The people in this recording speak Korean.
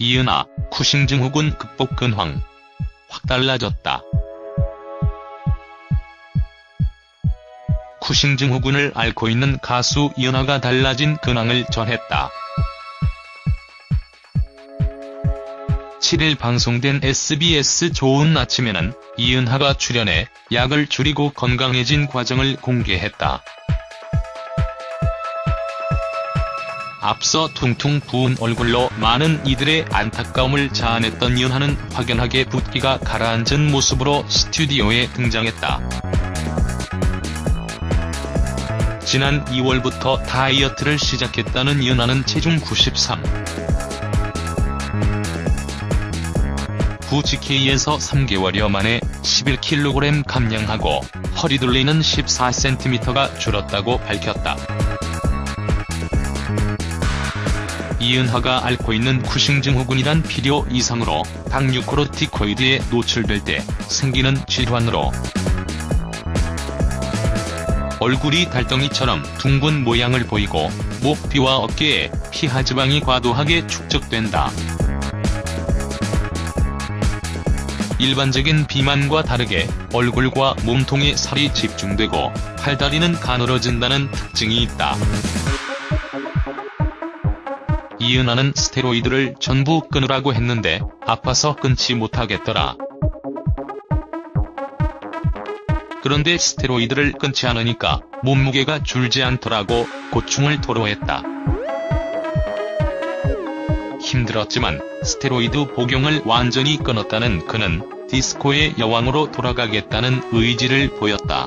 이은하, 쿠싱 증후군 극복 근황. 확 달라졌다. 쿠싱 증후군을 앓고 있는 가수 이은하가 달라진 근황을 전했다. 7일 방송된 SBS 좋은 아침에는 이은하가 출연해 약을 줄이고 건강해진 과정을 공개했다. 앞서 퉁퉁 부은 얼굴로 많은 이들의 안타까움을 자아냈던 이은하는 확연하게 붓기가 가라앉은 모습으로 스튜디오에 등장했다. 지난 2월부터 다이어트를 시작했다는 이은하는 체중 93. 후 GK에서 3개월여 만에 11kg 감량하고 허리 둘리는 14cm가 줄었다고 밝혔다. 이은하가 앓고 있는 쿠싱 증 후군이란 필요 이상으로 당류코르티코이드에 노출될 때 생기는 질환으로 얼굴이 달덩이처럼 둥근 모양을 보이고 목 뒤와 어깨에 피하지방이 과도하게 축적된다. 일반적인 비만과 다르게 얼굴과 몸통에 살이 집중되고 팔다리는 가늘어진다는 특징이 있다. 이은하는 스테로이드를 전부 끊으라고 했는데 아파서 끊지 못하겠더라. 그런데 스테로이드를 끊지 않으니까 몸무게가 줄지 않더라고 고충을 토로했다. 힘들었지만 스테로이드 복용을 완전히 끊었다는 그는 디스코의 여왕으로 돌아가겠다는 의지를 보였다.